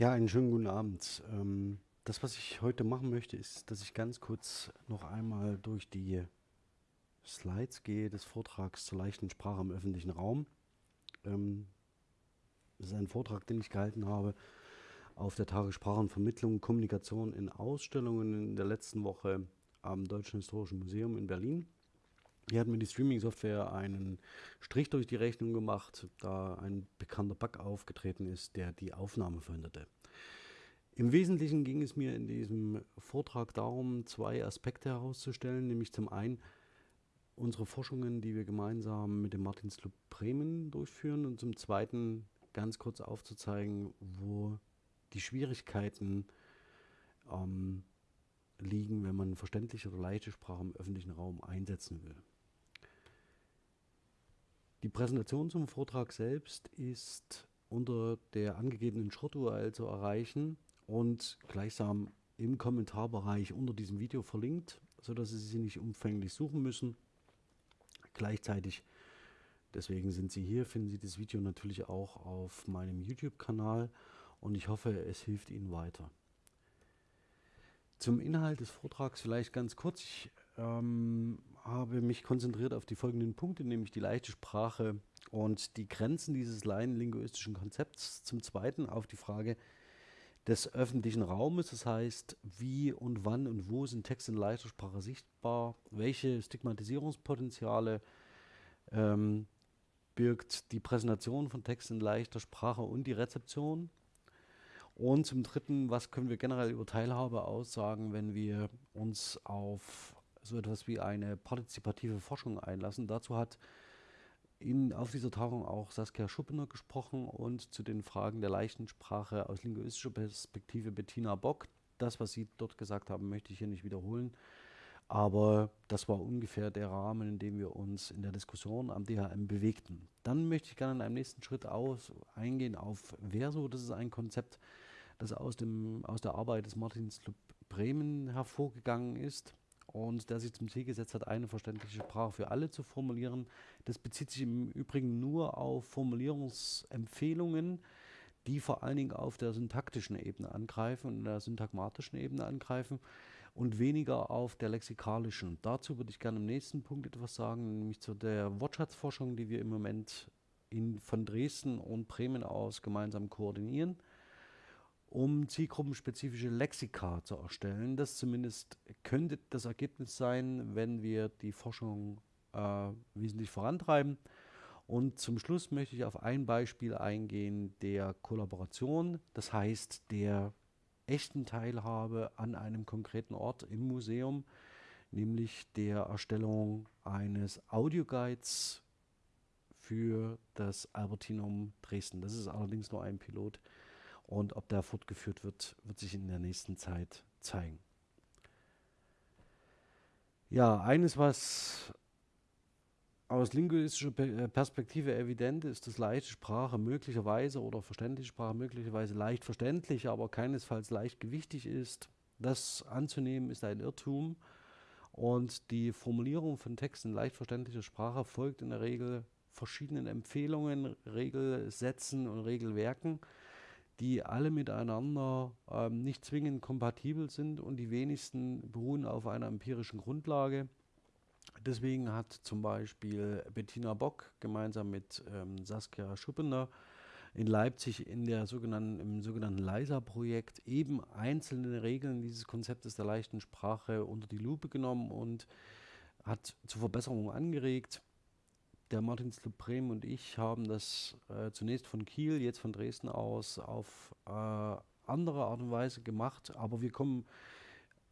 Ja, einen schönen guten Abend. Ähm, das, was ich heute machen möchte, ist, dass ich ganz kurz noch einmal durch die Slides gehe des Vortrags zur leichten Sprache im öffentlichen Raum. Ähm, das ist ein Vortrag, den ich gehalten habe auf der Tage Sprachenvermittlung und Kommunikation in Ausstellungen in der letzten Woche am Deutschen Historischen Museum in Berlin. Hier hat mir die Streaming-Software einen Strich durch die Rechnung gemacht, da ein bekannter Bug aufgetreten ist, der die Aufnahme verhinderte. Im Wesentlichen ging es mir in diesem Vortrag darum, zwei Aspekte herauszustellen, nämlich zum einen unsere Forschungen, die wir gemeinsam mit dem Martinsclub Bremen durchführen und zum zweiten ganz kurz aufzuzeigen, wo die Schwierigkeiten ähm, liegen, wenn man verständliche oder leichte Sprache im öffentlichen Raum einsetzen will. Die Präsentation zum Vortrag selbst ist unter der angegebenen Short-URL zu erreichen und gleichsam im Kommentarbereich unter diesem Video verlinkt, sodass Sie sie nicht umfänglich suchen müssen. Gleichzeitig, deswegen sind Sie hier, finden Sie das Video natürlich auch auf meinem YouTube-Kanal und ich hoffe, es hilft Ihnen weiter. Zum Inhalt des Vortrags vielleicht ganz kurz. Ich ähm, habe mich konzentriert auf die folgenden Punkte, nämlich die leichte Sprache und die Grenzen dieses laienlinguistischen Konzepts. Zum Zweiten auf die Frage des öffentlichen Raumes, das heißt, wie und wann und wo sind Texte in leichter Sprache sichtbar, welche Stigmatisierungspotenziale ähm, birgt die Präsentation von Texten in leichter Sprache und die Rezeption. Und zum Dritten, was können wir generell über Teilhabe aussagen, wenn wir uns auf so etwas wie eine partizipative Forschung einlassen. Dazu hat in, auf dieser Tagung auch Saskia Schuppener gesprochen und zu den Fragen der leichten Sprache aus linguistischer Perspektive Bettina Bock. Das, was Sie dort gesagt haben, möchte ich hier nicht wiederholen. Aber das war ungefähr der Rahmen, in dem wir uns in der Diskussion am DHM bewegten. Dann möchte ich gerne in einem nächsten Schritt aus, eingehen auf Verso. Das ist ein Konzept, das aus, dem, aus der Arbeit des Martins Club Bremen hervorgegangen ist und der sich zum Ziel gesetzt hat, eine verständliche Sprache für alle zu formulieren. Das bezieht sich im Übrigen nur auf Formulierungsempfehlungen, die vor allen Dingen auf der syntaktischen Ebene angreifen und der syntagmatischen Ebene angreifen und weniger auf der lexikalischen. Dazu würde ich gerne im nächsten Punkt etwas sagen, nämlich zu der Wortschatzforschung, die wir im Moment in, von Dresden und Bremen aus gemeinsam koordinieren um zielgruppenspezifische Lexika zu erstellen. Das zumindest könnte das Ergebnis sein, wenn wir die Forschung äh, wesentlich vorantreiben. Und zum Schluss möchte ich auf ein Beispiel eingehen der Kollaboration, das heißt der echten Teilhabe an einem konkreten Ort im Museum, nämlich der Erstellung eines Audioguides für das Albertinum Dresden. Das ist allerdings nur ein Pilot, und ob der fortgeführt wird, wird sich in der nächsten Zeit zeigen. Ja, eines, was aus linguistischer äh, Perspektive evident ist, dass leichte Sprache möglicherweise oder verständliche Sprache möglicherweise leicht verständlich, aber keinesfalls leicht gewichtig ist. Das anzunehmen ist ein Irrtum. Und die Formulierung von Texten in leicht verständlicher Sprache folgt in der Regel verschiedenen Empfehlungen, Regelsätzen und Regelwerken die alle miteinander ähm, nicht zwingend kompatibel sind und die wenigsten beruhen auf einer empirischen Grundlage. Deswegen hat zum Beispiel Bettina Bock gemeinsam mit ähm, Saskia Schuppener in Leipzig in der sogenannten, im sogenannten LISA-Projekt eben einzelne Regeln dieses Konzeptes der leichten Sprache unter die Lupe genommen und hat zu Verbesserungen angeregt der Martinsclub Bremen und ich haben das äh, zunächst von Kiel, jetzt von Dresden aus auf äh, andere Art und Weise gemacht, aber wir kommen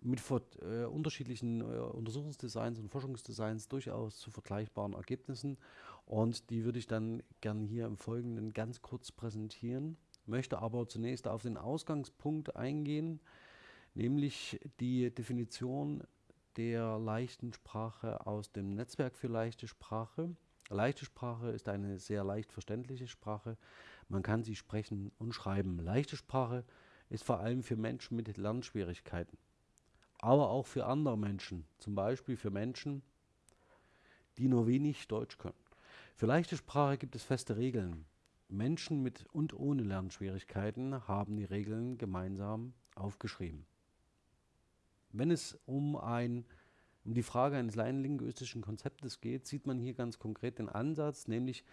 mit äh, unterschiedlichen äh, Untersuchungsdesigns und Forschungsdesigns durchaus zu vergleichbaren Ergebnissen und die würde ich dann gerne hier im Folgenden ganz kurz präsentieren, möchte aber zunächst auf den Ausgangspunkt eingehen, nämlich die Definition der leichten Sprache aus dem Netzwerk für leichte Sprache. Leichte Sprache ist eine sehr leicht verständliche Sprache. Man kann sie sprechen und schreiben. Leichte Sprache ist vor allem für Menschen mit Lernschwierigkeiten, aber auch für andere Menschen, zum Beispiel für Menschen, die nur wenig Deutsch können. Für leichte Sprache gibt es feste Regeln. Menschen mit und ohne Lernschwierigkeiten haben die Regeln gemeinsam aufgeschrieben. Wenn es um, ein, um die Frage eines laienlinguistischen Konzeptes geht, sieht man hier ganz konkret den Ansatz, nämlich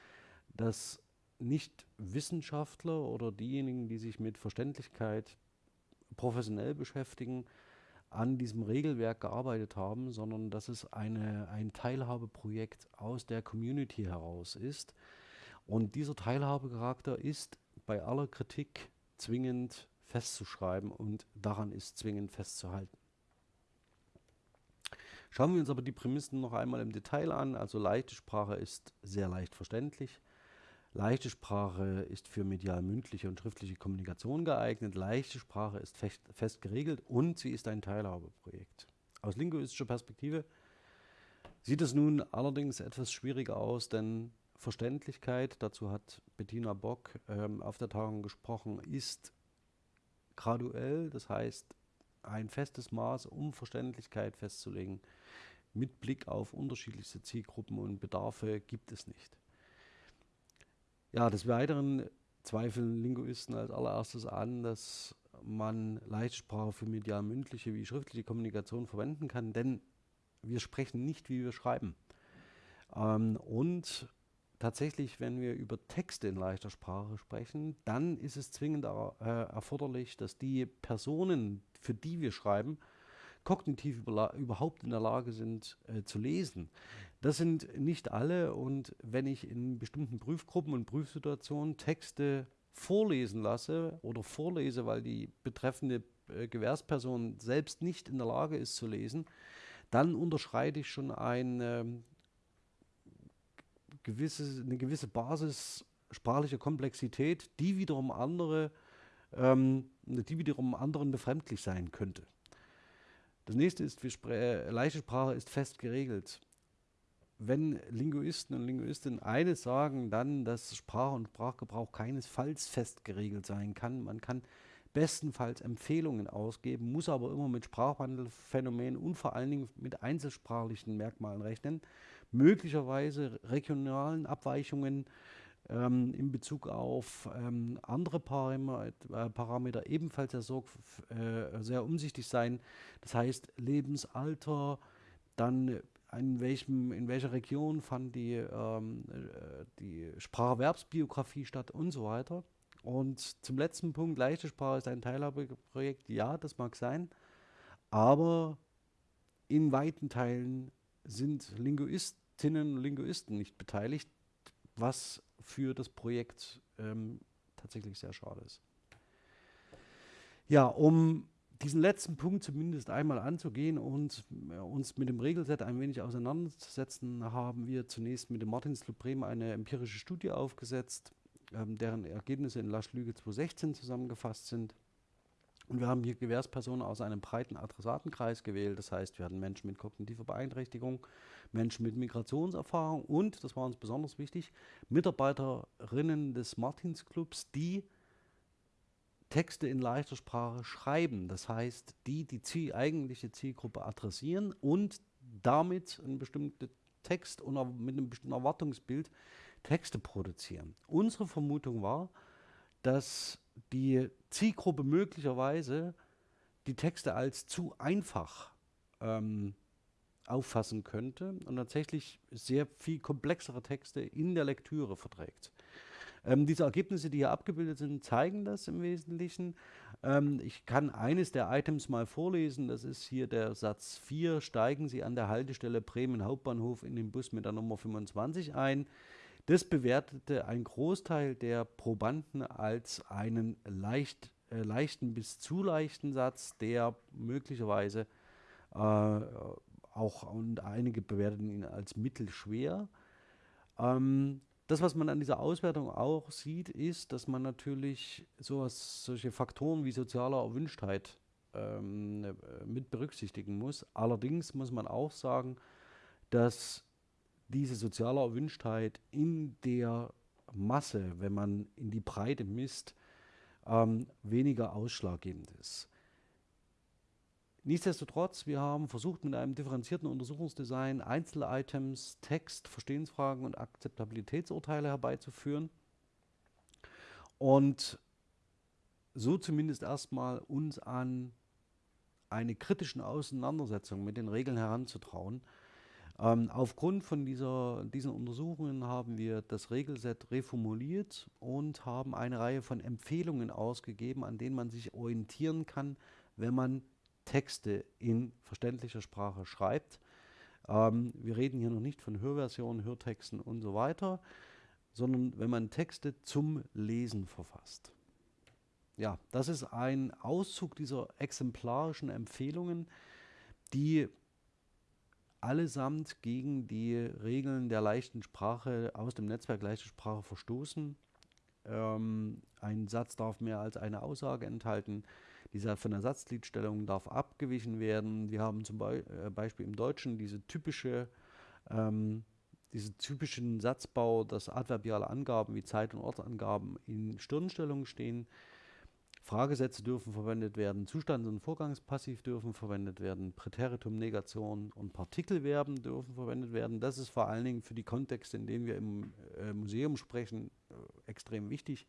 dass nicht Wissenschaftler oder diejenigen, die sich mit Verständlichkeit professionell beschäftigen, an diesem Regelwerk gearbeitet haben, sondern dass es eine, ein Teilhabeprojekt aus der Community heraus ist. Und dieser Teilhabecharakter ist bei aller Kritik zwingend festzuschreiben und daran ist zwingend festzuhalten. Schauen wir uns aber die Prämissen noch einmal im Detail an. Also leichte Sprache ist sehr leicht verständlich. Leichte Sprache ist für medial mündliche und schriftliche Kommunikation geeignet. Leichte Sprache ist fest, fest geregelt und sie ist ein Teilhabeprojekt. Aus linguistischer Perspektive sieht es nun allerdings etwas schwieriger aus, denn Verständlichkeit, dazu hat Bettina Bock ähm, auf der Tagung gesprochen, ist graduell, das heißt ein festes Maß, um Verständlichkeit festzulegen. Mit Blick auf unterschiedlichste Zielgruppen und Bedarfe gibt es nicht. Ja, des Weiteren zweifeln Linguisten als allererstes an, dass man Leitsprache für medial-mündliche wie schriftliche Kommunikation verwenden kann, denn wir sprechen nicht, wie wir schreiben. Ähm, und tatsächlich, wenn wir über Texte in leichter Sprache sprechen, dann ist es zwingend äh, erforderlich, dass die Personen, für die wir schreiben, kognitiv überhaupt in der Lage sind äh, zu lesen. Das sind nicht alle und wenn ich in bestimmten Prüfgruppen und Prüfsituationen Texte vorlesen lasse oder vorlese, weil die betreffende äh, Gewährsperson selbst nicht in der Lage ist zu lesen, dann unterschreite ich schon eine, ähm, gewisse, eine gewisse Basis sprachlicher Komplexität, die wiederum andere, ähm, die wiederum anderen befremdlich sein könnte. Das nächste ist, äh, leichte Sprache ist fest geregelt wenn Linguisten und Linguistinnen eines sagen, dann, dass Sprache und Sprachgebrauch keinesfalls fest geregelt sein kann. Man kann bestenfalls Empfehlungen ausgeben, muss aber immer mit Sprachwandelphänomenen und vor allen Dingen mit einzelsprachlichen Merkmalen rechnen, möglicherweise regionalen Abweichungen ähm, in Bezug auf ähm, andere Parameter, äh, Parameter ebenfalls sehr, sorg, äh, sehr umsichtig sein. Das heißt Lebensalter, dann in, welchem, in welcher Region fand die, ähm, äh, die Spracherwerbsbiografie statt und so weiter. Und zum letzten Punkt, leichte Sprache ist ein Teilhabeprojekt. Ja, das mag sein, aber in weiten Teilen sind Linguistinnen und Linguisten nicht beteiligt, was für das Projekt ähm, tatsächlich sehr schade ist. Ja, um diesen letzten Punkt zumindest einmal anzugehen und äh, uns mit dem Regelset ein wenig auseinanderzusetzen, haben wir zunächst mit dem Martins Bremen eine empirische Studie aufgesetzt, ähm, deren Ergebnisse in Lasch Lüge 2016 zusammengefasst sind. Und wir haben hier Gewährspersonen aus einem breiten Adressatenkreis gewählt. Das heißt, wir hatten Menschen mit kognitiver Beeinträchtigung, Menschen mit Migrationserfahrung und, das war uns besonders wichtig, Mitarbeiterinnen des Martins Clubs, die Texte in leichter Sprache schreiben. Das heißt, die die Ziel, eigentliche Zielgruppe adressieren und damit einen bestimmten Text und mit einem bestimmten Erwartungsbild Texte produzieren. Unsere Vermutung war, dass die Zielgruppe möglicherweise die Texte als zu einfach ähm, auffassen könnte und tatsächlich sehr viel komplexere Texte in der Lektüre verträgt. Ähm, diese Ergebnisse, die hier abgebildet sind, zeigen das im Wesentlichen. Ähm, ich kann eines der Items mal vorlesen. Das ist hier der Satz 4. Steigen Sie an der Haltestelle Bremen Hauptbahnhof in den Bus mit der Nummer 25 ein. Das bewertete ein Großteil der Probanden als einen leicht, äh, leichten bis zu leichten Satz, der möglicherweise äh, auch und einige bewerteten ihn als mittelschwer. Ähm, das, was man an dieser Auswertung auch sieht, ist, dass man natürlich sowas, solche Faktoren wie soziale Erwünschtheit ähm, äh, mit berücksichtigen muss. Allerdings muss man auch sagen, dass diese soziale Erwünschtheit in der Masse, wenn man in die Breite misst, ähm, weniger ausschlaggebend ist. Nichtsdestotrotz, wir haben versucht, mit einem differenzierten Untersuchungsdesign Einzel-Items, Text, Verstehensfragen und Akzeptabilitätsurteile herbeizuführen. und so zumindest erstmal uns an eine kritischen Auseinandersetzung mit den Regeln heranzutrauen. Ähm, aufgrund von dieser, diesen Untersuchungen haben wir das Regelset reformuliert und haben eine Reihe von Empfehlungen ausgegeben, an denen man sich orientieren kann, wenn man Texte in verständlicher Sprache schreibt. Ähm, wir reden hier noch nicht von Hörversionen, Hörtexten und so weiter, sondern wenn man Texte zum Lesen verfasst. Ja, das ist ein Auszug dieser exemplarischen Empfehlungen, die allesamt gegen die Regeln der leichten Sprache aus dem Netzwerk leichte Sprache verstoßen. Ähm, ein Satz darf mehr als eine Aussage enthalten. Dieser von der Satzgliedstellung darf abgewichen werden. Wir haben zum Be äh, Beispiel im Deutschen diese typische, ähm, diese typischen Satzbau, dass adverbiale Angaben wie Zeit- und Ortsangaben in Stirnstellung stehen. Fragesätze dürfen verwendet werden, Zustands- und Vorgangspassiv dürfen verwendet werden, Präteritum, Negation und Partikelverben dürfen verwendet werden. Das ist vor allen Dingen für die Kontexte, in denen wir im äh, Museum sprechen, äh, extrem wichtig.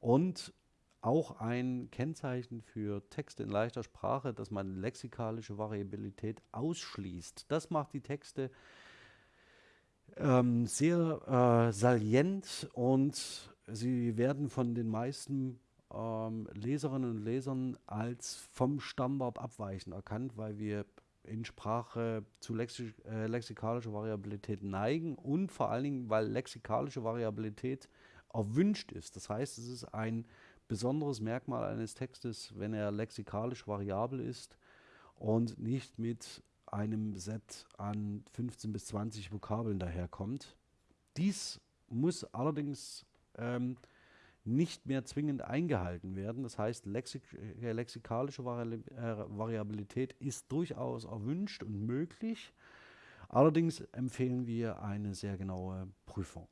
Und auch ein Kennzeichen für Texte in leichter Sprache, dass man lexikalische Variabilität ausschließt. Das macht die Texte ähm, sehr äh, salient und sie werden von den meisten ähm, Leserinnen und Lesern als vom Standard abweichend erkannt, weil wir in Sprache zu lexi äh, lexikalischer Variabilität neigen und vor allen Dingen, weil lexikalische Variabilität erwünscht ist. Das heißt, es ist ein besonderes Merkmal eines Textes, wenn er lexikalisch variabel ist und nicht mit einem Set an 15 bis 20 Vokabeln daherkommt. Dies muss allerdings ähm, nicht mehr zwingend eingehalten werden. Das heißt, lexik äh, lexikalische Vari äh, Variabilität ist durchaus erwünscht und möglich. Allerdings empfehlen wir eine sehr genaue Prüfung.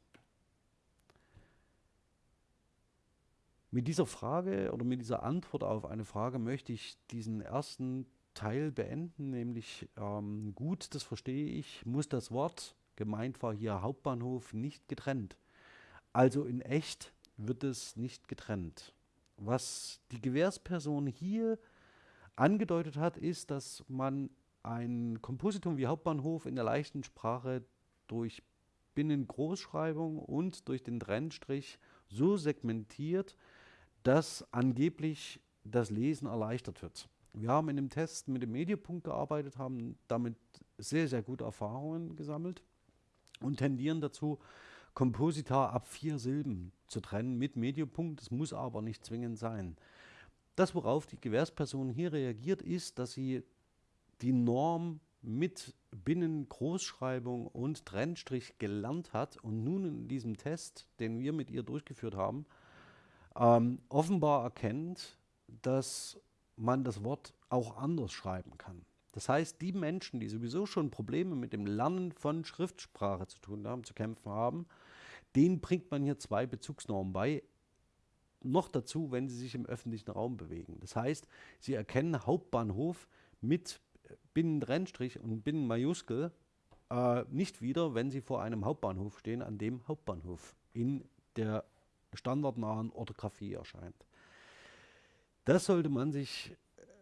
Mit dieser Frage oder mit dieser Antwort auf eine Frage möchte ich diesen ersten Teil beenden, nämlich ähm, gut, das verstehe ich, muss das Wort, gemeint war hier Hauptbahnhof, nicht getrennt. Also in echt wird es nicht getrennt. Was die Gewährsperson hier angedeutet hat, ist, dass man ein Kompositum wie Hauptbahnhof in der leichten Sprache durch Binnengroßschreibung und durch den Trennstrich so segmentiert, dass angeblich das Lesen erleichtert wird. Wir haben in dem Test mit dem Medienpunkt gearbeitet, haben damit sehr, sehr gute Erfahrungen gesammelt und tendieren dazu, Komposita ab vier Silben zu trennen mit Medienpunkt. Das muss aber nicht zwingend sein. Das, worauf die Gewährsperson hier reagiert, ist, dass sie die Norm mit Binnengroßschreibung und Trennstrich gelernt hat und nun in diesem Test, den wir mit ihr durchgeführt haben, ähm, offenbar erkennt, dass man das Wort auch anders schreiben kann. Das heißt, die Menschen, die sowieso schon Probleme mit dem Lernen von Schriftsprache zu tun haben, zu kämpfen haben, denen bringt man hier zwei Bezugsnormen bei. Noch dazu, wenn sie sich im öffentlichen Raum bewegen. Das heißt, sie erkennen Hauptbahnhof mit Binnentrennstrich und Binnenmajuskel äh, nicht wieder, wenn sie vor einem Hauptbahnhof stehen, an dem Hauptbahnhof in der standardnahen Orthographie erscheint. Das sollte man sich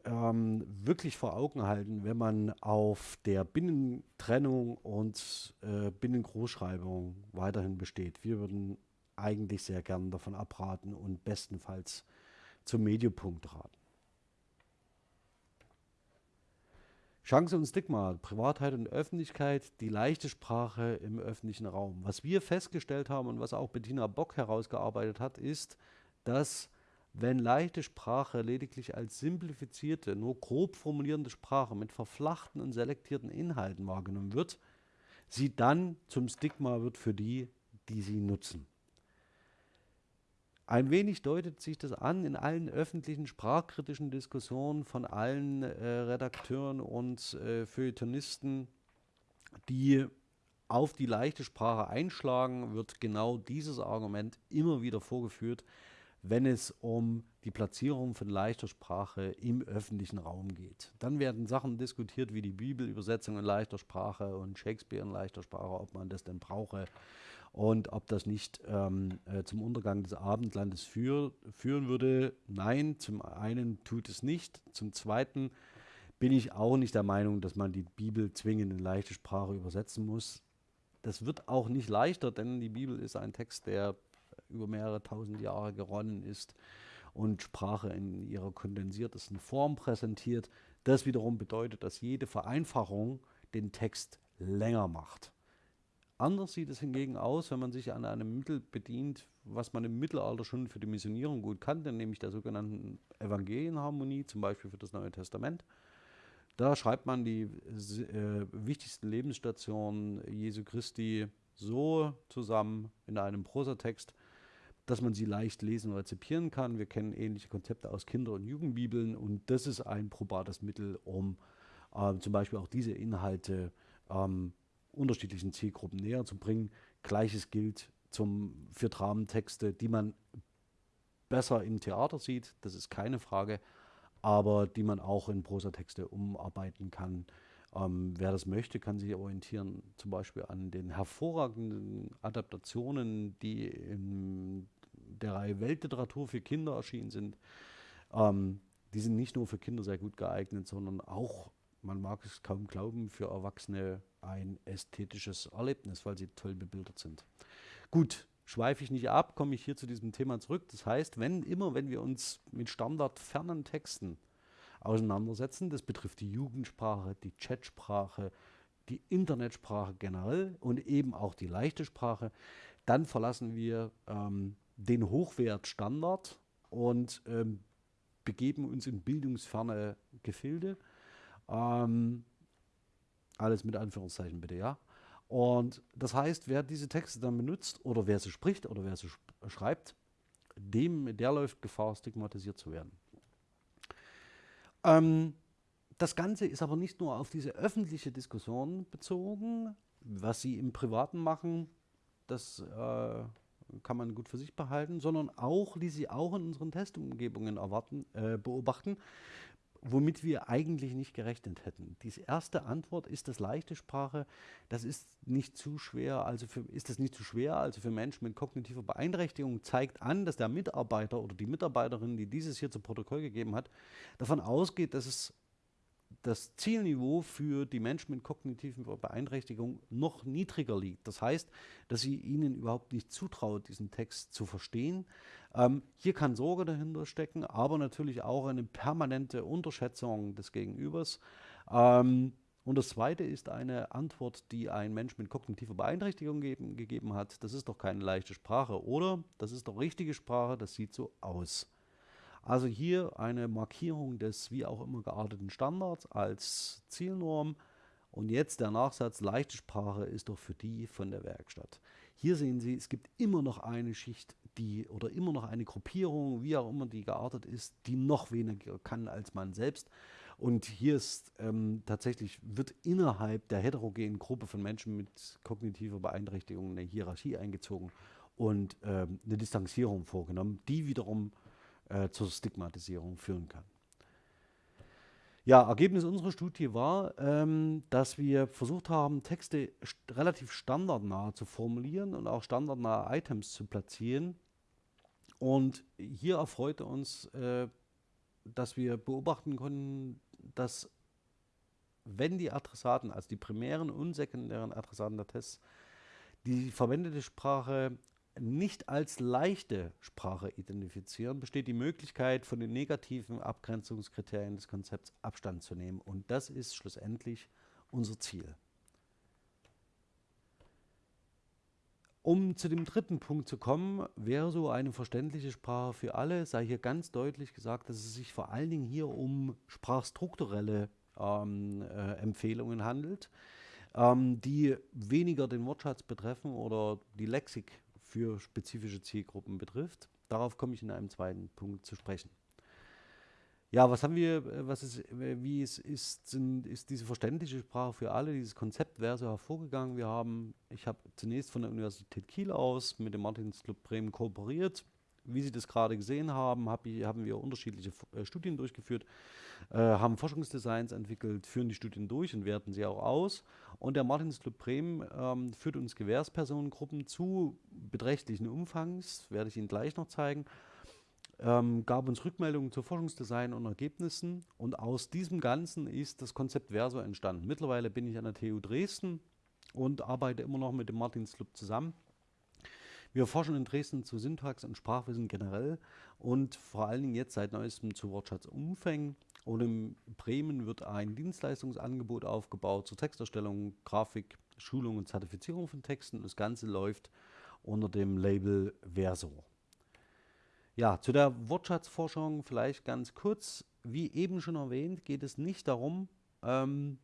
ähm, wirklich vor Augen halten, wenn man auf der Binnentrennung und äh, Binnengroßschreibung weiterhin besteht. Wir würden eigentlich sehr gern davon abraten und bestenfalls zum Mediopunkt raten. Chance und Stigma, Privatheit und Öffentlichkeit, die leichte Sprache im öffentlichen Raum. Was wir festgestellt haben und was auch Bettina Bock herausgearbeitet hat, ist, dass wenn leichte Sprache lediglich als simplifizierte, nur grob formulierende Sprache mit verflachten und selektierten Inhalten wahrgenommen wird, sie dann zum Stigma wird für die, die sie nutzen. Ein wenig deutet sich das an in allen öffentlichen sprachkritischen Diskussionen von allen äh, Redakteuren und äh, Feuilletonisten, die auf die leichte Sprache einschlagen, wird genau dieses Argument immer wieder vorgeführt, wenn es um die Platzierung von leichter Sprache im öffentlichen Raum geht. Dann werden Sachen diskutiert wie die Bibelübersetzung in leichter Sprache und Shakespeare in leichter Sprache, ob man das denn brauche und ob das nicht ähm, äh, zum Untergang des Abendlandes für, führen würde. Nein, zum einen tut es nicht. Zum zweiten bin ich auch nicht der Meinung, dass man die Bibel zwingend in leichte Sprache übersetzen muss. Das wird auch nicht leichter, denn die Bibel ist ein Text, der über mehrere tausend Jahre geronnen ist und Sprache in ihrer kondensiertesten Form präsentiert. Das wiederum bedeutet, dass jede Vereinfachung den Text länger macht. Anders sieht es hingegen aus, wenn man sich an einem Mittel bedient, was man im Mittelalter schon für die Missionierung gut kannte, nämlich der sogenannten Evangelienharmonie, zum Beispiel für das Neue Testament. Da schreibt man die äh, wichtigsten Lebensstationen Jesu Christi so zusammen in einem Prosatext, dass man sie leicht lesen und rezipieren kann. Wir kennen ähnliche Konzepte aus Kinder- und Jugendbibeln und das ist ein probates Mittel, um äh, zum Beispiel auch diese Inhalte ähm, unterschiedlichen Zielgruppen näher zu bringen. Gleiches gilt zum, für Dramentexte, die man besser im Theater sieht, das ist keine Frage, aber die man auch in Prosatexte umarbeiten kann. Ähm, wer das möchte, kann sich orientieren, zum Beispiel an den hervorragenden Adaptationen, die in der Reihe Weltliteratur für Kinder erschienen sind. Ähm, die sind nicht nur für Kinder sehr gut geeignet, sondern auch, man mag es kaum glauben, für Erwachsene ein ästhetisches Erlebnis, weil sie toll bebildert sind. Gut, schweife ich nicht ab, komme ich hier zu diesem Thema zurück. Das heißt, wenn immer, wenn wir uns mit standardfernen Texten auseinandersetzen, das betrifft die Jugendsprache, die Chatsprache, die Internetsprache generell und eben auch die leichte Sprache, dann verlassen wir ähm, den Hochwertstandard und ähm, begeben uns in bildungsferne Gefilde. Ähm, alles mit Anführungszeichen bitte, ja. Und das heißt, wer diese Texte dann benutzt oder wer sie spricht oder wer sie schreibt, dem, der läuft Gefahr, stigmatisiert zu werden. Ähm, das Ganze ist aber nicht nur auf diese öffentliche Diskussion bezogen, was sie im Privaten machen, das äh, kann man gut für sich behalten, sondern auch, die sie auch in unseren Testumgebungen erwarten, äh, beobachten, womit wir eigentlich nicht gerechnet hätten. Die erste Antwort ist das leichte Sprache. Das ist nicht zu schwer, also für, ist das nicht zu schwer, also für Menschen mit kognitiver Beeinträchtigung zeigt an, dass der Mitarbeiter oder die Mitarbeiterin, die dieses hier zu Protokoll gegeben hat, davon ausgeht, dass es das Zielniveau für die Menschen mit kognitiven Beeinträchtigungen noch niedriger liegt. Das heißt, dass sie ihnen überhaupt nicht zutraut, diesen Text zu verstehen. Ähm, hier kann Sorge dahinter stecken, aber natürlich auch eine permanente Unterschätzung des Gegenübers. Ähm, und das Zweite ist eine Antwort, die ein Mensch mit kognitiver Beeinträchtigung geben, gegeben hat. Das ist doch keine leichte Sprache, oder? Das ist doch richtige Sprache, das sieht so aus. Also hier eine Markierung des wie auch immer gearteten Standards als Zielnorm. Und jetzt der Nachsatz, leichte Sprache ist doch für die von der Werkstatt. Hier sehen Sie, es gibt immer noch eine Schicht, die oder immer noch eine Gruppierung, wie auch immer die geartet ist, die noch weniger kann als man selbst. Und hier ist ähm, tatsächlich, wird innerhalb der heterogenen Gruppe von Menschen mit kognitiver Beeinträchtigung eine Hierarchie eingezogen und ähm, eine Distanzierung vorgenommen, die wiederum äh, zur Stigmatisierung führen kann. Ja, Ergebnis unserer Studie war, ähm, dass wir versucht haben, Texte st relativ standardnah zu formulieren und auch standardnahe Items zu platzieren. Und hier erfreute uns, äh, dass wir beobachten konnten, dass wenn die Adressaten, also die primären und sekundären Adressaten der Tests, die verwendete Sprache nicht als leichte Sprache identifizieren, besteht die Möglichkeit, von den negativen Abgrenzungskriterien des Konzepts Abstand zu nehmen. Und das ist schlussendlich unser Ziel. Um zu dem dritten Punkt zu kommen, wäre so eine verständliche Sprache für alle, sei hier ganz deutlich gesagt, dass es sich vor allen Dingen hier um sprachstrukturelle ähm, äh, Empfehlungen handelt, ähm, die weniger den Wortschatz betreffen oder die Lexik für spezifische Zielgruppen betrifft. Darauf komme ich in einem zweiten Punkt zu sprechen. Ja, was haben wir, äh, was ist, äh, wie es ist, sind, ist diese verständliche Sprache für alle, dieses Konzept wäre so hervorgegangen. Wir haben, ich habe zunächst von der Universität Kiel aus mit dem Martins Club Bremen kooperiert, wie Sie das gerade gesehen haben, hab ich, haben wir unterschiedliche äh, Studien durchgeführt, äh, haben Forschungsdesigns entwickelt, führen die Studien durch und werten sie auch aus. Und der Martins Club Bremen ähm, führt uns Gewährspersonengruppen zu beträchtlichen Umfangs, werde ich Ihnen gleich noch zeigen ähm, gab uns Rückmeldungen zu Forschungsdesign und Ergebnissen und aus diesem Ganzen ist das Konzept Verso entstanden. Mittlerweile bin ich an der TU Dresden und arbeite immer noch mit dem Martins Club zusammen. Wir forschen in Dresden zu Syntax und Sprachwissen generell und vor allen Dingen jetzt seit neuestem zu Wortschatzumfängen. Und in Bremen wird ein Dienstleistungsangebot aufgebaut zur Texterstellung, Grafik, Schulung und Zertifizierung von Texten. Das Ganze läuft unter dem Label Verso. Ja, zu der Wortschatzforschung vielleicht ganz kurz. Wie eben schon erwähnt, geht es nicht darum, ähm,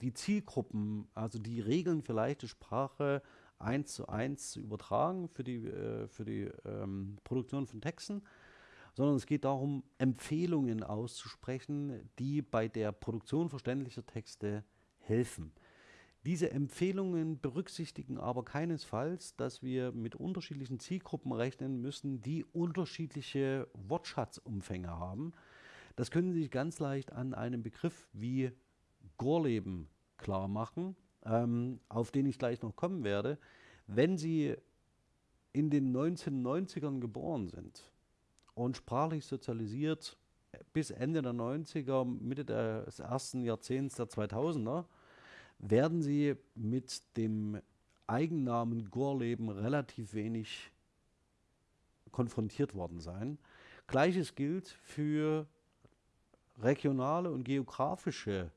die Zielgruppen, also die Regeln für leichte Sprache eins zu eins zu übertragen für die, äh, für die ähm, Produktion von Texten, sondern es geht darum, Empfehlungen auszusprechen, die bei der Produktion verständlicher Texte helfen. Diese Empfehlungen berücksichtigen aber keinesfalls, dass wir mit unterschiedlichen Zielgruppen rechnen müssen, die unterschiedliche Wortschatzumfänge haben. Das können Sie sich ganz leicht an einem Begriff wie Gorleben klar machen, ähm, auf den ich gleich noch kommen werde. Wenn Sie in den 1990ern geboren sind und sprachlich sozialisiert bis Ende der 90er, Mitte des ersten Jahrzehnts der 2000er, werden sie mit dem Eigennamen Gorleben relativ wenig konfrontiert worden sein. Gleiches gilt für regionale und geografische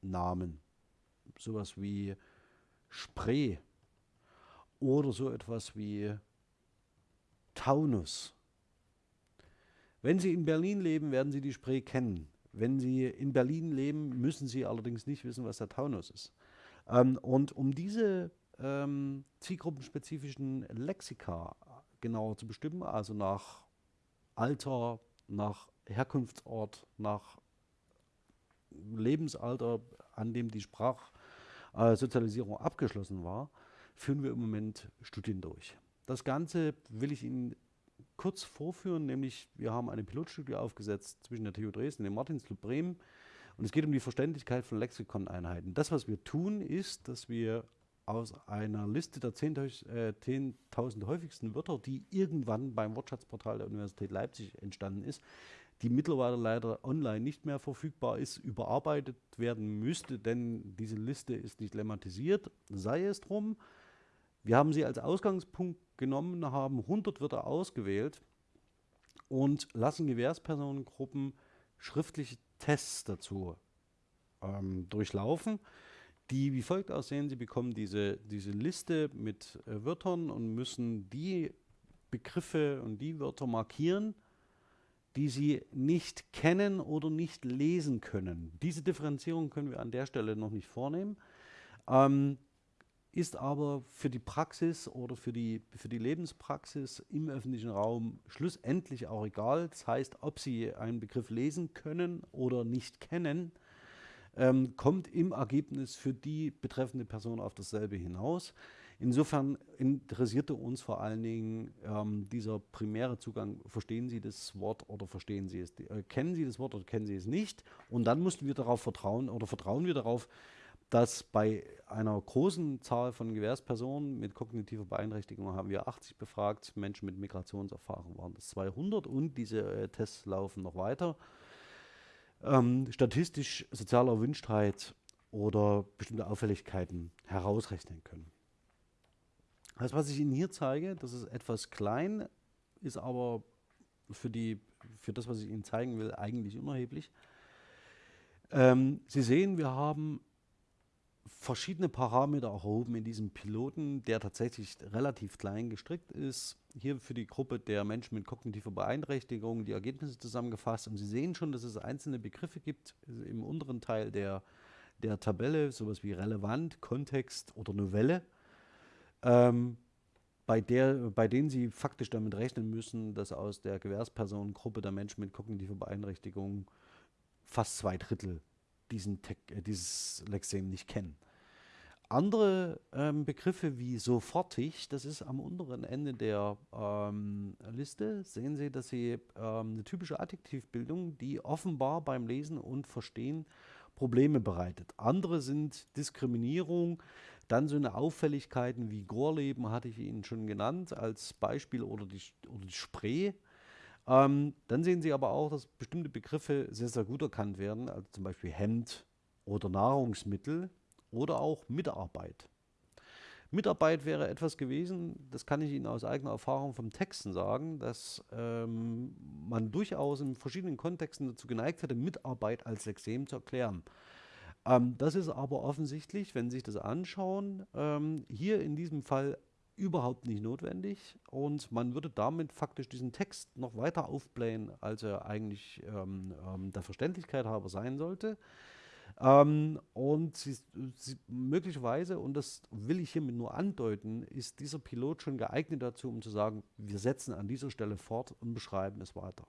Namen, sowas wie Spree oder so etwas wie Taunus. Wenn Sie in Berlin leben, werden Sie die Spree kennen. Wenn Sie in Berlin leben, müssen Sie allerdings nicht wissen, was der Taunus ist. Ähm, und um diese ähm, zielgruppenspezifischen Lexika genauer zu bestimmen, also nach Alter, nach Herkunftsort, nach Lebensalter, an dem die Sprachsozialisierung äh, abgeschlossen war, führen wir im Moment Studien durch. Das Ganze will ich Ihnen kurz vorführen, nämlich wir haben eine Pilotstudie aufgesetzt zwischen der TU Dresden und dem Martinsclub Bremen und es geht um die Verständlichkeit von Lexikoneinheiten. Das, was wir tun, ist, dass wir aus einer Liste der 10.000 äh, 10 häufigsten Wörter, die irgendwann beim Wortschatzportal der Universität Leipzig entstanden ist, die mittlerweile leider online nicht mehr verfügbar ist, überarbeitet werden müsste, denn diese Liste ist nicht lemmatisiert, sei es drum. Wir haben sie als Ausgangspunkt genommen, haben 100 Wörter ausgewählt und lassen Gewährspersonengruppen schriftliche Tests dazu ähm, durchlaufen, die wie folgt aussehen. Sie bekommen diese, diese Liste mit äh, Wörtern und müssen die Begriffe und die Wörter markieren, die sie nicht kennen oder nicht lesen können. Diese Differenzierung können wir an der Stelle noch nicht vornehmen. Ähm, ist aber für die Praxis oder für die, für die Lebenspraxis im öffentlichen Raum schlussendlich auch egal. Das heißt, ob Sie einen Begriff lesen können oder nicht kennen, ähm, kommt im Ergebnis für die betreffende Person auf dasselbe hinaus. Insofern interessierte uns vor allen Dingen ähm, dieser primäre Zugang, verstehen Sie das Wort oder verstehen Sie es, äh, kennen Sie das Wort oder kennen Sie es nicht? Und dann mussten wir darauf vertrauen oder vertrauen wir darauf, dass bei einer großen Zahl von Gewährspersonen mit kognitiver Beeinträchtigung haben wir 80 befragt, Menschen mit Migrationserfahrung waren das 200 und diese äh, Tests laufen noch weiter. Ähm, statistisch soziale Erwünschtheit oder bestimmte Auffälligkeiten herausrechnen können. Das, was ich Ihnen hier zeige, das ist etwas klein, ist aber für, die, für das, was ich Ihnen zeigen will, eigentlich unerheblich. Ähm, Sie sehen, wir haben verschiedene Parameter erhoben in diesem Piloten, der tatsächlich relativ klein gestrickt ist. Hier für die Gruppe der Menschen mit kognitiver Beeinträchtigung die Ergebnisse zusammengefasst. Und Sie sehen schon, dass es einzelne Begriffe gibt im unteren Teil der, der Tabelle, sowas wie relevant, Kontext oder Novelle, ähm, bei, der, bei denen Sie faktisch damit rechnen müssen, dass aus der Gewährspersonengruppe der Menschen mit kognitiver Beeinträchtigung fast zwei Drittel diesen Tech, äh, dieses Lexem nicht kennen. andere ähm, Begriffe wie sofortig, das ist am unteren Ende der ähm, Liste, sehen Sie, dass Sie ähm, eine typische Adjektivbildung, die offenbar beim Lesen und Verstehen Probleme bereitet. Andere sind Diskriminierung, dann so eine Auffälligkeiten wie Gorleben hatte ich Ihnen schon genannt als Beispiel oder die, oder die Spree. Ähm, dann sehen Sie aber auch, dass bestimmte Begriffe sehr, sehr gut erkannt werden, also zum Beispiel Hemd oder Nahrungsmittel oder auch Mitarbeit. Mitarbeit wäre etwas gewesen, das kann ich Ihnen aus eigener Erfahrung vom Texten sagen, dass ähm, man durchaus in verschiedenen Kontexten dazu geneigt hätte, Mitarbeit als Lexem zu erklären. Ähm, das ist aber offensichtlich, wenn Sie sich das anschauen, ähm, hier in diesem Fall überhaupt nicht notwendig und man würde damit faktisch diesen Text noch weiter aufblähen, als er eigentlich ähm, ähm, der Verständlichkeit halber sein sollte. Ähm, und sie, sie, möglicherweise, und das will ich hiermit nur andeuten, ist dieser Pilot schon geeignet dazu, um zu sagen, wir setzen an dieser Stelle fort und beschreiben es weiter.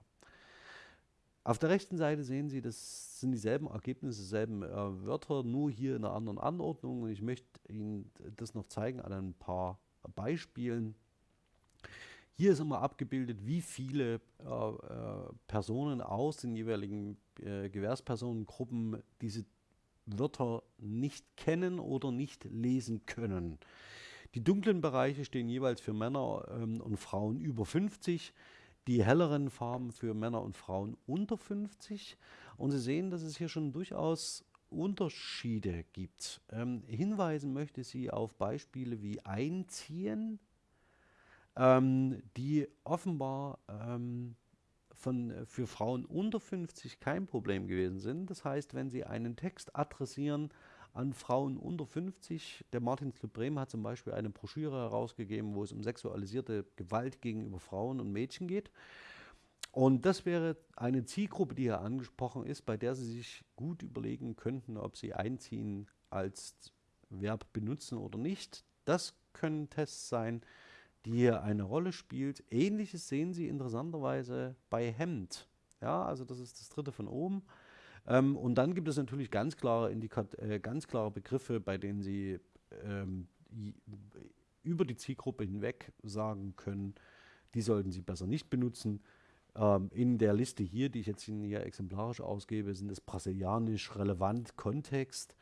Auf der rechten Seite sehen Sie, das sind dieselben Ergebnisse, dieselben äh, Wörter, nur hier in einer anderen Anordnung. Und ich möchte Ihnen das noch zeigen an ein paar Beispielen. Hier ist immer abgebildet, wie viele äh, äh, Personen aus den jeweiligen äh, Gewährspersonengruppen diese Wörter nicht kennen oder nicht lesen können. Die dunklen Bereiche stehen jeweils für Männer ähm, und Frauen über 50, die helleren Farben für Männer und Frauen unter 50. Und Sie sehen, dass es hier schon durchaus Unterschiede gibt. Ähm, hinweisen möchte sie auf Beispiele wie Einziehen, ähm, die offenbar ähm, von, äh, für Frauen unter 50 kein Problem gewesen sind. Das heißt, wenn Sie einen Text adressieren an Frauen unter 50, der Martin Slebrem hat zum Beispiel eine Broschüre herausgegeben, wo es um sexualisierte Gewalt gegenüber Frauen und Mädchen geht. Und das wäre eine Zielgruppe, die hier angesprochen ist, bei der Sie sich gut überlegen könnten, ob Sie einziehen als Verb benutzen oder nicht. Das können Tests sein, die hier eine Rolle spielt. Ähnliches sehen Sie interessanterweise bei Hemd. Ja, also das ist das dritte von oben. Ähm, und dann gibt es natürlich ganz klare, Indikat äh, ganz klare Begriffe, bei denen Sie ähm, über die Zielgruppe hinweg sagen können, die sollten Sie besser nicht benutzen. Ähm, in der Liste hier, die ich jetzt hier exemplarisch ausgebe, sind es brasilianisch relevant Kontext,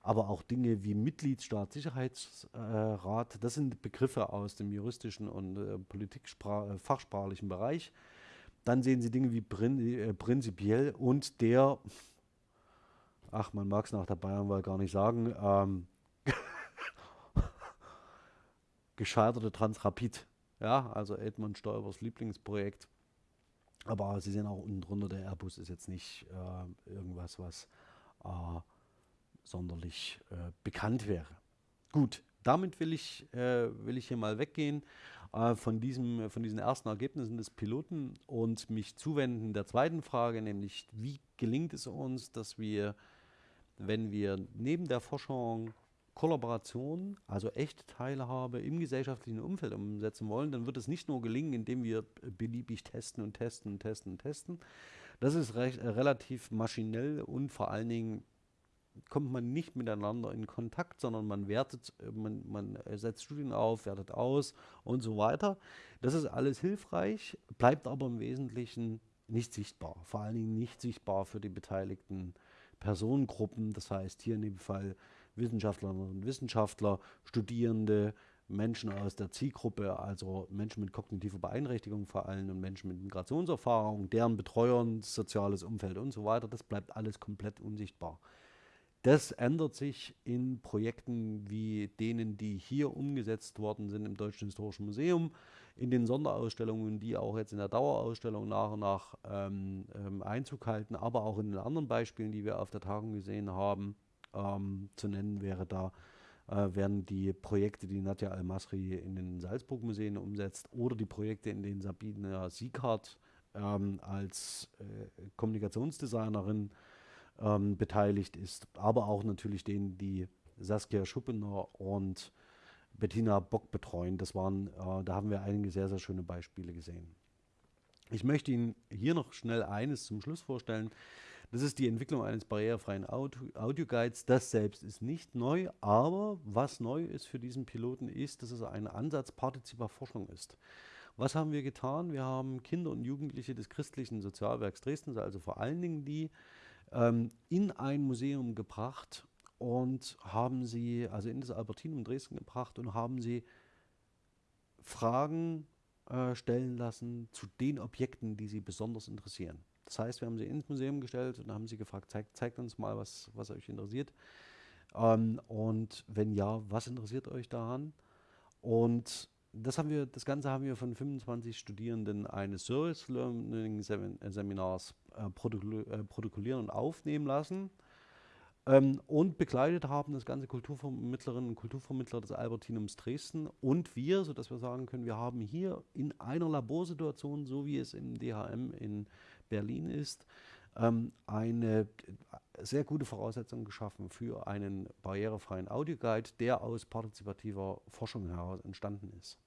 aber auch Dinge wie Mitgliedsstaat, Sicherheitsrat. Äh, das sind Begriffe aus dem juristischen und äh, politikfachsprachlichen äh, Bereich. Dann sehen Sie Dinge wie prin äh, prinzipiell und der, ach, man mag es nach der Bayernwahl gar nicht sagen, ähm, gescheiterte Transrapid. Ja, also Edmund Stoibers Lieblingsprojekt. Aber Sie sehen auch unten drunter, der Airbus ist jetzt nicht äh, irgendwas, was äh, sonderlich äh, bekannt wäre. Gut, damit will ich, äh, will ich hier mal weggehen äh, von, diesem, von diesen ersten Ergebnissen des Piloten und mich zuwenden der zweiten Frage, nämlich wie gelingt es uns, dass wir, wenn wir neben der Forschung Kollaboration, also echte Teilhabe im gesellschaftlichen Umfeld umsetzen wollen, dann wird es nicht nur gelingen, indem wir beliebig testen und testen und testen und testen. Das ist recht, äh, relativ maschinell und vor allen Dingen kommt man nicht miteinander in Kontakt, sondern man wertet, äh, man, man setzt Studien auf, wertet aus und so weiter. Das ist alles hilfreich, bleibt aber im Wesentlichen nicht sichtbar. Vor allen Dingen nicht sichtbar für die beteiligten Personengruppen. Das heißt hier in dem Fall Wissenschaftlerinnen und Wissenschaftler, Studierende, Menschen aus der Zielgruppe, also Menschen mit kognitiver Beeinträchtigung vor allem und Menschen mit Migrationserfahrung, deren Betreuern, soziales Umfeld und so weiter, das bleibt alles komplett unsichtbar. Das ändert sich in Projekten wie denen, die hier umgesetzt worden sind im Deutschen Historischen Museum, in den Sonderausstellungen, die auch jetzt in der Dauerausstellung nach und nach ähm, ähm, Einzug halten, aber auch in den anderen Beispielen, die wir auf der Tagung gesehen haben ähm, zu nennen wäre da, äh, wären die Projekte, die Nadja Al-Masri in den Salzburg-Museen umsetzt oder die Projekte, in denen Sabine Sieghardt ähm, als äh, Kommunikationsdesignerin ähm, beteiligt ist, aber auch natürlich denen, die Saskia Schuppener und Bettina Bock betreuen. Das waren, äh, da haben wir einige sehr, sehr schöne Beispiele gesehen. Ich möchte Ihnen hier noch schnell eines zum Schluss vorstellen. Das ist die Entwicklung eines barrierefreien Audio-Guides. Das selbst ist nicht neu, aber was neu ist für diesen Piloten ist, dass es ein Ansatz partizipativer Forschung ist. Was haben wir getan? Wir haben Kinder und Jugendliche des christlichen Sozialwerks Dresdens, also vor allen Dingen die, ähm, in ein Museum gebracht und haben sie, also in das Albertinum Dresden gebracht und haben sie Fragen äh, stellen lassen zu den Objekten, die sie besonders interessieren. Das heißt, wir haben sie ins Museum gestellt und haben sie gefragt, zeigt, zeigt uns mal, was, was euch interessiert. Ähm, und wenn ja, was interessiert euch daran? Und das, haben wir, das Ganze haben wir von 25 Studierenden eines Service Learning Seminars äh, äh, protokollieren und aufnehmen lassen. Ähm, und begleitet haben das ganze Kulturvermittlerinnen und Kulturvermittler des Albertinums Dresden und wir, sodass wir sagen können, wir haben hier in einer Laborsituation, so wie es im DHM in Berlin ist, ähm, eine sehr gute Voraussetzung geschaffen für einen barrierefreien Audioguide, der aus partizipativer Forschung heraus entstanden ist.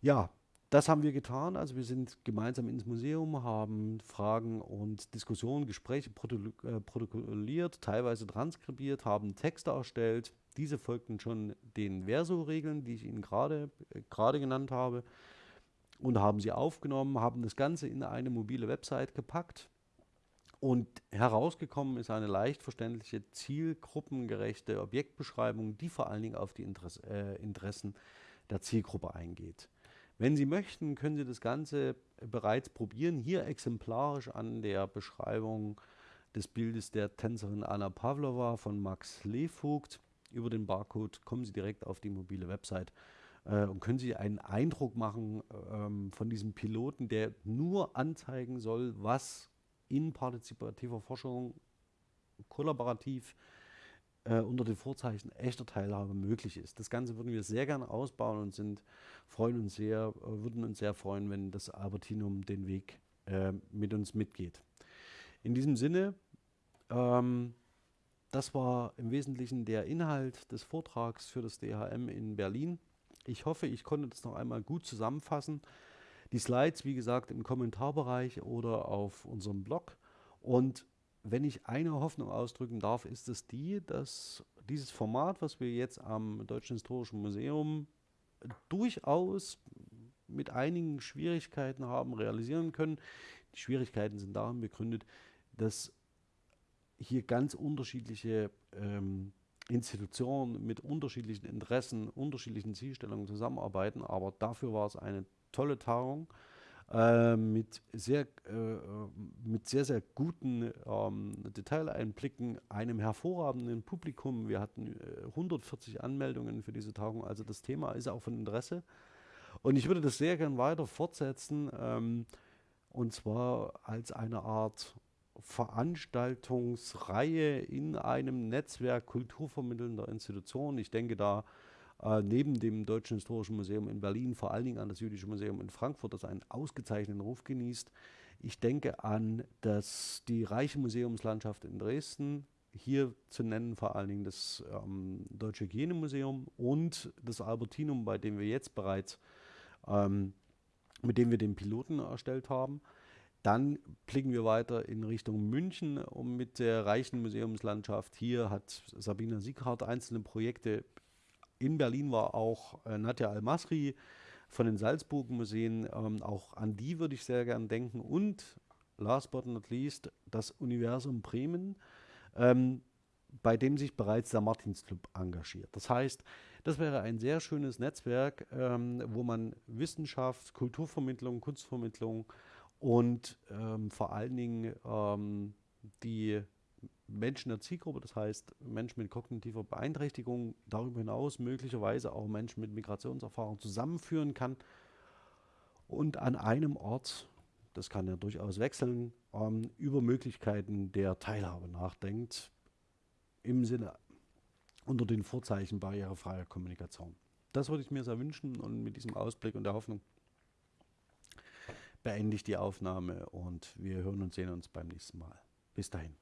Ja, das haben wir getan. Also wir sind gemeinsam ins Museum, haben Fragen und Diskussionen, Gespräche äh, protokolliert, teilweise transkribiert, haben Texte erstellt. Diese folgten schon den Verso-Regeln, die ich Ihnen gerade äh, genannt habe, und haben sie aufgenommen, haben das Ganze in eine mobile Website gepackt. Und herausgekommen ist eine leicht verständliche, zielgruppengerechte Objektbeschreibung, die vor allen Dingen auf die Interesse, äh, Interessen der Zielgruppe eingeht. Wenn Sie möchten, können Sie das Ganze bereits probieren. Hier exemplarisch an der Beschreibung des Bildes der Tänzerin Anna Pavlova von Max Levogt. Über den Barcode kommen Sie direkt auf die mobile Website äh, und können Sie einen Eindruck machen ähm, von diesem Piloten, der nur anzeigen soll, was in partizipativer Forschung kollaborativ äh, unter den Vorzeichen echter Teilhabe möglich ist. Das Ganze würden wir sehr gerne ausbauen und sind, freuen uns sehr, äh, würden uns sehr freuen, wenn das Albertinum den Weg äh, mit uns mitgeht. In diesem Sinne, ähm, das war im Wesentlichen der Inhalt des Vortrags für das DHM in Berlin. Ich hoffe, ich konnte das noch einmal gut zusammenfassen. Die Slides, wie gesagt, im Kommentarbereich oder auf unserem Blog. Und wenn ich eine Hoffnung ausdrücken darf, ist es die, dass dieses Format, was wir jetzt am Deutschen Historischen Museum durchaus mit einigen Schwierigkeiten haben realisieren können. Die Schwierigkeiten sind darin begründet, dass hier ganz unterschiedliche ähm, Institutionen mit unterschiedlichen Interessen, unterschiedlichen Zielstellungen zusammenarbeiten. Aber dafür war es eine tolle Tagung äh, mit, sehr, äh, mit sehr, sehr guten ähm, Detaileinblicken, einem hervorragenden Publikum. Wir hatten äh, 140 Anmeldungen für diese Tagung, also das Thema ist auch von Interesse. Und ich würde das sehr gern weiter fortsetzen, ähm, und zwar als eine Art Veranstaltungsreihe in einem Netzwerk kulturvermittelnder Institutionen. Ich denke da äh, neben dem Deutschen Historischen Museum in Berlin vor allen Dingen an das Jüdische Museum in Frankfurt, das einen ausgezeichneten Ruf genießt. Ich denke an das, die reiche Museumslandschaft in Dresden, hier zu nennen vor allen Dingen das ähm, Deutsche Hygienemuseum und das Albertinum, bei dem wir jetzt bereits, ähm, mit dem wir den Piloten erstellt haben. Dann blicken wir weiter in Richtung München um mit der reichen Museumslandschaft. Hier hat Sabina Sieghardt einzelne Projekte in Berlin war auch äh, Nadja Al-Masri von den Salzburg-Museen. Ähm, auch an die würde ich sehr gern denken. Und last but not least das Universum Bremen, ähm, bei dem sich bereits der Martinsclub engagiert. Das heißt, das wäre ein sehr schönes Netzwerk, ähm, wo man Wissenschaft, Kulturvermittlung, Kunstvermittlung und ähm, vor allen Dingen ähm, die Menschen der Zielgruppe, das heißt Menschen mit kognitiver Beeinträchtigung, darüber hinaus möglicherweise auch Menschen mit Migrationserfahrung zusammenführen kann und an einem Ort, das kann ja durchaus wechseln, ähm, über Möglichkeiten der Teilhabe nachdenkt, im Sinne unter den Vorzeichen barrierefreier Kommunikation. Das würde ich mir sehr wünschen und mit diesem Ausblick und der Hoffnung beende ich die Aufnahme und wir hören und sehen uns beim nächsten Mal. Bis dahin.